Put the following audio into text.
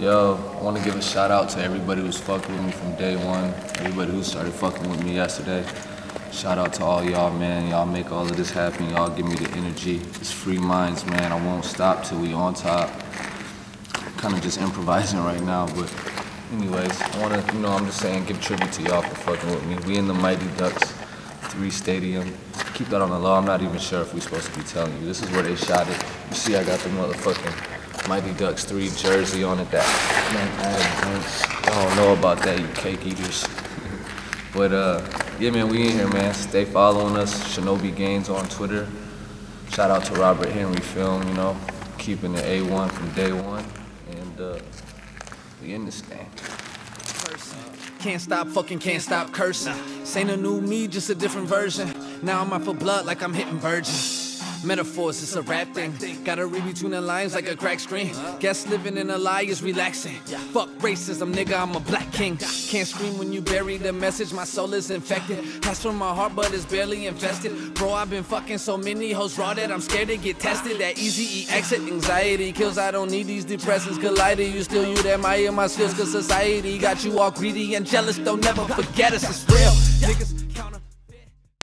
Yo, I want to give a shout out to everybody who's fucking with me from day one. Everybody who started fucking with me yesterday. Shout out to all y'all, man. Y'all make all of this happen. Y'all give me the energy. It's free minds, man. I won't stop till we on top. Kind of just improvising right now, but anyways, I want to, you know, I'm just saying, give tribute to y'all for fucking with me. We in the Mighty Ducks 3 Stadium. Keep that on the low. I'm not even sure if we're supposed to be telling you. This is where they shot it. You see, I got the motherfucking Mighty Ducks 3 jersey on it that man, I don't know about that, you cake eaters. but uh, yeah, man, we in here, man. Stay following us. Shinobi Gaines on Twitter. Shout out to Robert Henry Film, you know, keeping the A1 from day one. And uh, we in this thing. Can't stop, fucking can't stop cursing. This ain't a new me, just a different version. Now I'm out for blood like I'm hitting virgin. Metaphors, it's a rap thing. Gotta read between the lines like a crack screen. Guess living in a lie is relaxing. Fuck racism, nigga, I'm a black king. Can't scream when you bury the message, my soul is infected. Pass from my heart, but it's barely infested. Bro, I've been fucking so many hoes raw that I'm scared to get tested. That easy exit, anxiety kills. I don't need these depressants colliding. You still, you'd admire my skills, cause society got you all greedy and jealous. Don't never forget us, it's real. Niggas